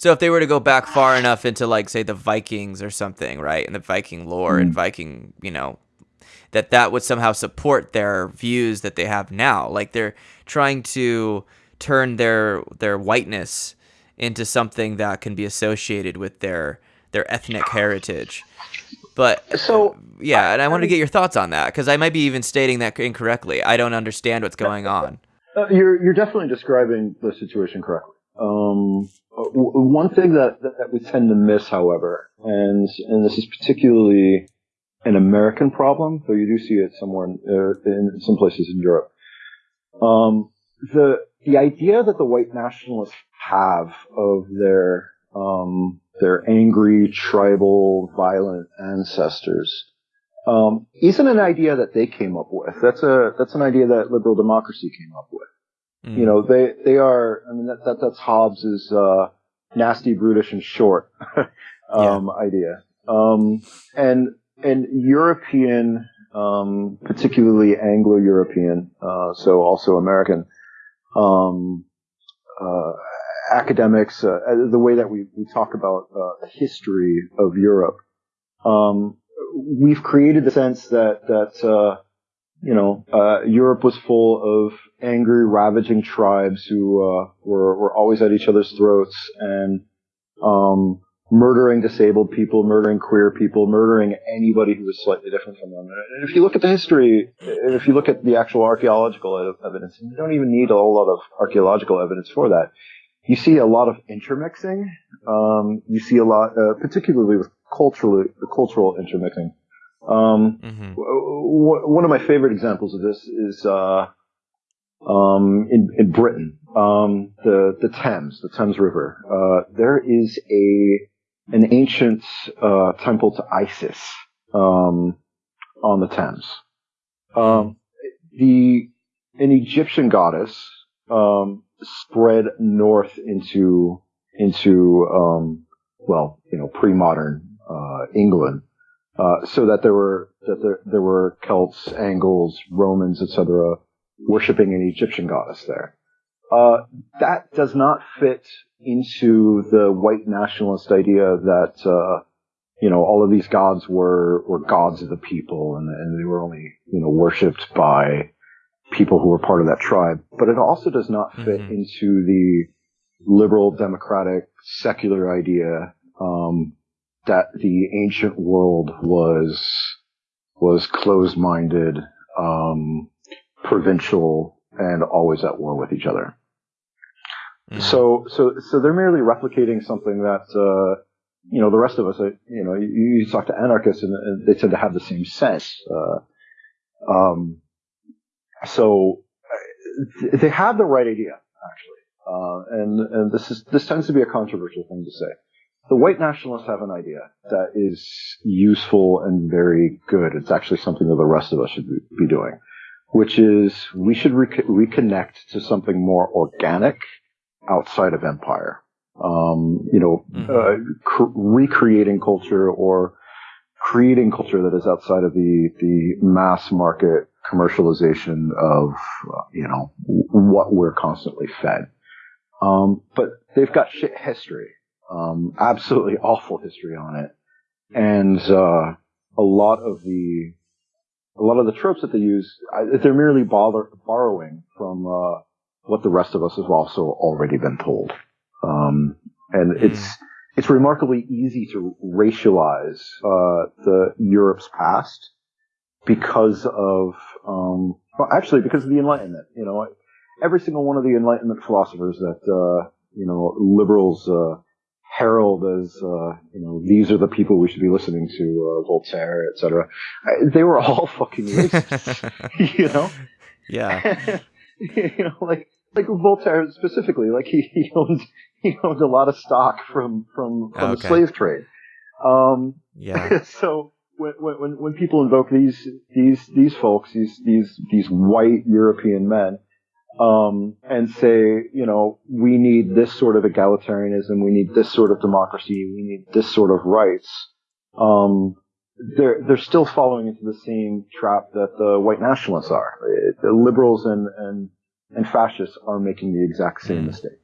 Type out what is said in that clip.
So if they were to go back far enough into like say the Vikings or something, right, and the Viking lore mm. and Viking, you know, that that would somehow support their views that they have now. Like they're trying to turn their their whiteness into something that can be associated with their their ethnic heritage. But so yeah, and I, I want to get your thoughts on that because I might be even stating that incorrectly. I don't understand what's going on. Uh, you're you're definitely describing the situation correctly. Um, one thing that, that we tend to miss, however, and and this is particularly an American problem, though you do see it somewhere in, uh, in some places in Europe. Um, the the idea that the white nationalists have of their um, their angry, tribal, violent ancestors um, isn't an idea that they came up with. That's a that's an idea that liberal democracy came up with. Mm. You know, they they are. I mean, that, that that's Hobbes's uh, nasty, brutish, and short um, yeah. idea. Um, and and European, um, particularly Anglo-European, uh, so also American, um, uh, academics, uh, the way that we, we talk about uh, the history of Europe, um, we've created the sense that that uh, you know uh, Europe was full of angry, ravaging tribes who were were always at each other's throats and um, murdering disabled people, murdering queer people, murdering anybody who was slightly different from them. And if you look at the history, if you look at the actual archaeological evidence, you don't even need a whole lot of archaeological evidence for that. You see a lot of intermixing. Um, you see a lot, uh, particularly with cultural, the cultural intermixing. Um, mm-hmm. w- one of my favorite examples of this is uh, um, in, in Britain, um, the the Thames, the Thames River. Uh, there is a an ancient uh, temple to Isis um, on the Thames. Um, the an Egyptian goddess um, spread north into into um, well, you know, pre-modern uh, England, uh, so that there were that there, there were Celts, Angles, Romans, etc., worshiping an Egyptian goddess there. Uh, that does not fit into the white nationalist idea that uh, you know all of these gods were were gods of the people and, and they were only you know worshipped by people who were part of that tribe. But it also does not fit mm-hmm. into the liberal, democratic, secular idea um, that the ancient world was was closed-minded, um, provincial, and always at war with each other. Mm-hmm. So, so, so they're merely replicating something that, uh, you know, the rest of us, uh, you know, you, you, talk to anarchists and, and, they tend to have the same sense. Uh, um, so uh, they have the right idea, actually. Uh, and, and this is, this tends to be a controversial thing to say. The white nationalists have an idea that is useful and very good. It's actually something that the rest of us should be doing, which is we should re- reconnect to something more organic outside of empire. Um, you know, mm-hmm. uh, cr- recreating culture or creating culture that is outside of the the mass market commercialization of uh, you know what we're constantly fed. Um, but they've got shit history, um, absolutely awful history on it, and uh, a lot of the a lot of the tropes that they use, they're merely bother, borrowing from uh, what the rest of us have also already been told. Um, and mm. it's it's remarkably easy to racialize uh, the Europe's past because of um, well, actually because of the Enlightenment. You know, every single one of the Enlightenment philosophers that uh, you know liberals uh, herald as uh, you know these are the people we should be listening to, uh, Voltaire, etc. They were all fucking racist. you know. Yeah. you know, like like Voltaire specifically, like he, he owned he owned a lot of stock from from, from okay. the slave trade. Um, yeah. So when, when when people invoke these these these folks, these these these white European men, um, and say, you know, we need this sort of egalitarianism, we need this sort of democracy, we need this sort of rights. Um, they're they're still falling into the same trap that the white nationalists are. The liberals and and and fascists are making the exact same mm. mistake.